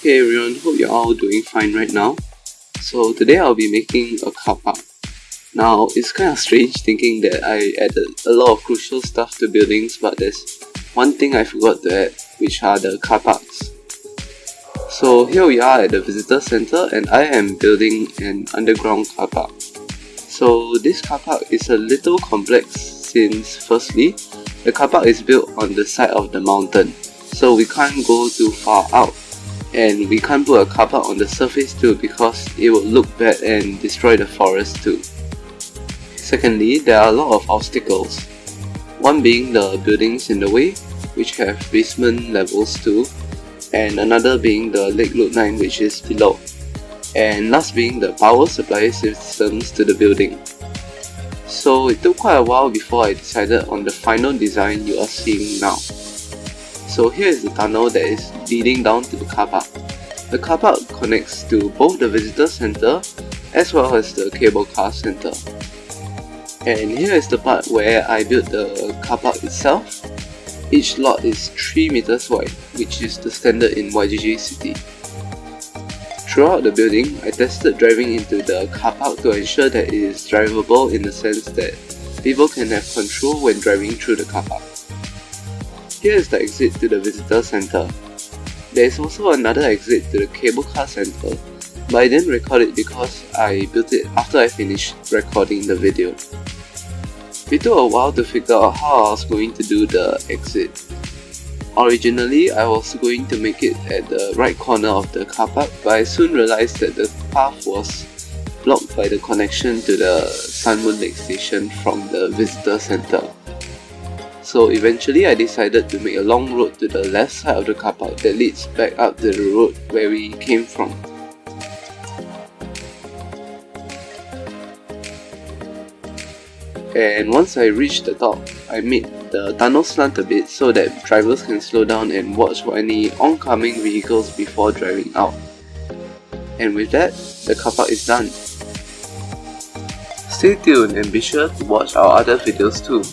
Hey everyone, hope you're all doing fine right now. So today I'll be making a car park. Now, it's kind of strange thinking that I added a lot of crucial stuff to buildings but there's one thing I forgot to add, which are the car parks. So here we are at the visitor center and I am building an underground car park. So this car park is a little complex since firstly, the car park is built on the side of the mountain so we can't go too far out and we can't put a car park on the surface too because it would look bad and destroy the forest too. Secondly, there are a lot of obstacles. One being the buildings in the way, which have basement levels too, and another being the Lake Road 9 which is below, and last being the power supply systems to the building. So it took quite a while before I decided on the final design you are seeing now. So here is the tunnel that is leading down to the car park. The car park connects to both the visitor center as well as the cable car center. And here is the part where I built the car park itself. Each lot is 3 meters wide, which is the standard in YGG City. Throughout the building, I tested driving into the car park to ensure that it is drivable in the sense that people can have control when driving through the car park. Here is the exit to the visitor center. There is also another exit to the cable car center, but I didn't record it because I built it after I finished recording the video. It took a while to figure out how I was going to do the exit. Originally, I was going to make it at the right corner of the car park, but I soon realized that the path was blocked by the connection to the Sun Moon Lake station from the visitor center. So eventually I decided to make a long road to the left side of the car park that leads back up to the road where we came from. And once I reached the top, I made the tunnel slant a bit so that drivers can slow down and watch for any oncoming vehicles before driving out. And with that, the car park is done. Stay tuned and be sure to watch our other videos too.